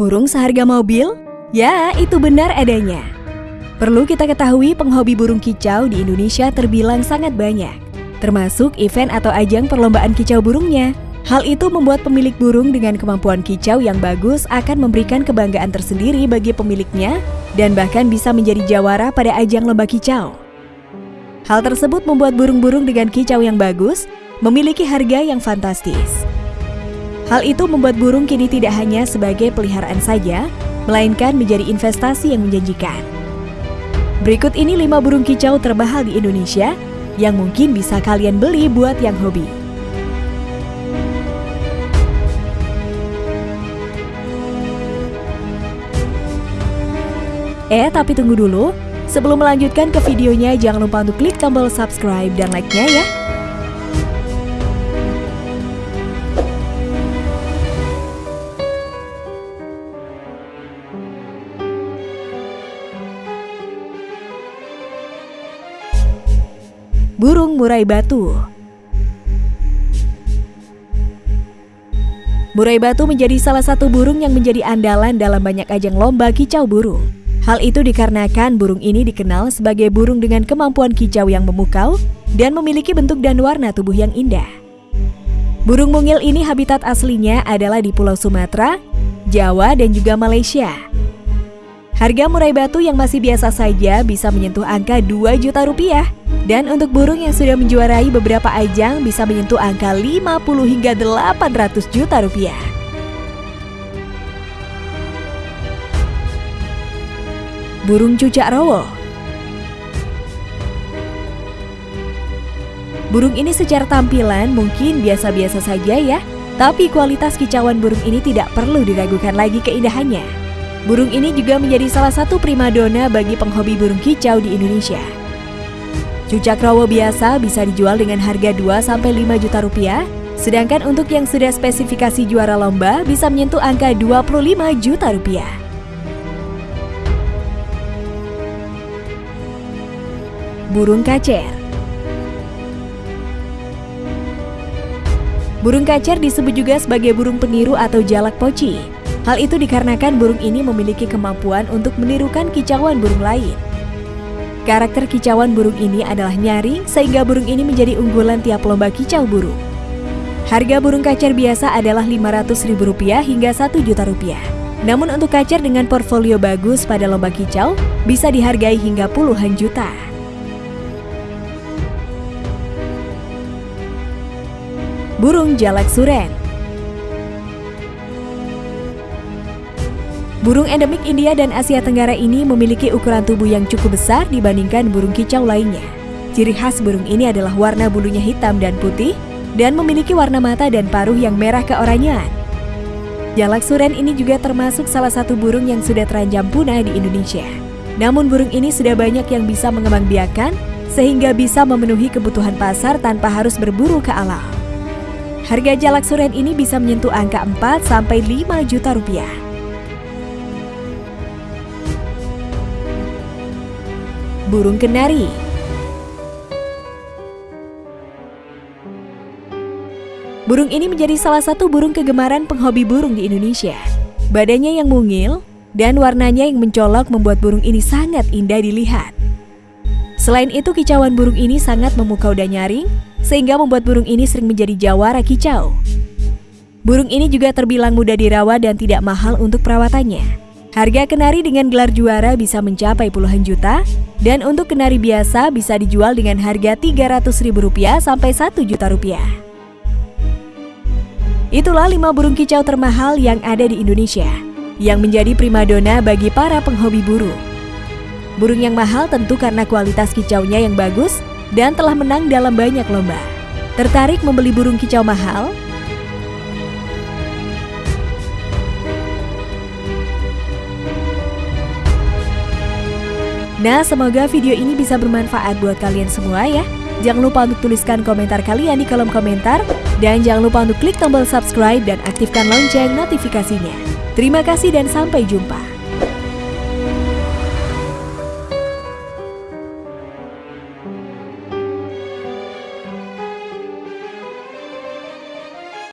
Burung seharga mobil? Ya, itu benar adanya. Perlu kita ketahui penghobi burung kicau di Indonesia terbilang sangat banyak, termasuk event atau ajang perlombaan kicau burungnya. Hal itu membuat pemilik burung dengan kemampuan kicau yang bagus akan memberikan kebanggaan tersendiri bagi pemiliknya dan bahkan bisa menjadi jawara pada ajang lomba kicau. Hal tersebut membuat burung-burung dengan kicau yang bagus memiliki harga yang fantastis. Hal itu membuat burung kini tidak hanya sebagai peliharaan saja, melainkan menjadi investasi yang menjanjikan. Berikut ini 5 burung kicau termahal di Indonesia yang mungkin bisa kalian beli buat yang hobi. Eh, tapi tunggu dulu. Sebelum melanjutkan ke videonya, jangan lupa untuk klik tombol subscribe dan like-nya ya. Burung murai batu Murai batu menjadi salah satu burung yang menjadi andalan dalam banyak ajang lomba kicau burung. Hal itu dikarenakan burung ini dikenal sebagai burung dengan kemampuan kicau yang memukau dan memiliki bentuk dan warna tubuh yang indah. Burung mungil ini habitat aslinya adalah di Pulau Sumatera, Jawa, dan juga Malaysia. Harga murai batu yang masih biasa saja bisa menyentuh angka 2 juta rupiah. Dan untuk burung yang sudah menjuarai beberapa ajang bisa menyentuh angka 50 hingga 800 juta rupiah. Burung cucak rowo Burung ini secara tampilan mungkin biasa-biasa saja ya, tapi kualitas kicauan burung ini tidak perlu diragukan lagi keindahannya. Burung ini juga menjadi salah satu primadona bagi penghobi burung kicau di Indonesia. Cucak rawo biasa bisa dijual dengan harga 2-5 juta rupiah, sedangkan untuk yang sudah spesifikasi juara lomba bisa menyentuh angka 25 juta rupiah. Burung kacer Burung kacer disebut juga sebagai burung peniru atau jalak poci. Hal itu dikarenakan burung ini memiliki kemampuan untuk menirukan kicauan burung lain. Karakter kicauan burung ini adalah nyaring sehingga burung ini menjadi unggulan tiap lomba kicau burung. Harga burung kacer biasa adalah Rp500.000 hingga Rp1 juta rupiah. Namun untuk kacer dengan portfolio bagus pada lomba kicau bisa dihargai hingga puluhan juta. Burung jalak suren Burung endemik India dan Asia Tenggara ini memiliki ukuran tubuh yang cukup besar dibandingkan burung kicau lainnya. Ciri khas burung ini adalah warna bulunya hitam dan putih dan memiliki warna mata dan paruh yang merah keoranyaan. Jalak suren ini juga termasuk salah satu burung yang sudah terancam punah di Indonesia. Namun burung ini sudah banyak yang bisa mengembangbiakan sehingga bisa memenuhi kebutuhan pasar tanpa harus berburu ke alam. Harga jalak suren ini bisa menyentuh angka 4 sampai 5 juta rupiah. Burung kenari. Burung ini menjadi salah satu burung kegemaran penghobi burung di Indonesia. Badannya yang mungil dan warnanya yang mencolok membuat burung ini sangat indah dilihat. Selain itu, kicauan burung ini sangat memukau dan nyaring, sehingga membuat burung ini sering menjadi jawara kicau. Burung ini juga terbilang mudah dirawat dan tidak mahal untuk perawatannya. Harga kenari dengan gelar juara bisa mencapai puluhan juta, dan untuk kenari biasa bisa dijual dengan harga Rp300.000 sampai Rp1 juta rupiah. Itulah lima burung kicau termahal yang ada di Indonesia, yang menjadi primadona bagi para penghobi burung. Burung yang mahal tentu karena kualitas kicaunya yang bagus dan telah menang dalam banyak lomba. Tertarik membeli burung kicau mahal? Nah, semoga video ini bisa bermanfaat buat kalian semua ya. Jangan lupa untuk tuliskan komentar kalian di kolom komentar. Dan jangan lupa untuk klik tombol subscribe dan aktifkan lonceng notifikasinya. Terima kasih dan sampai jumpa.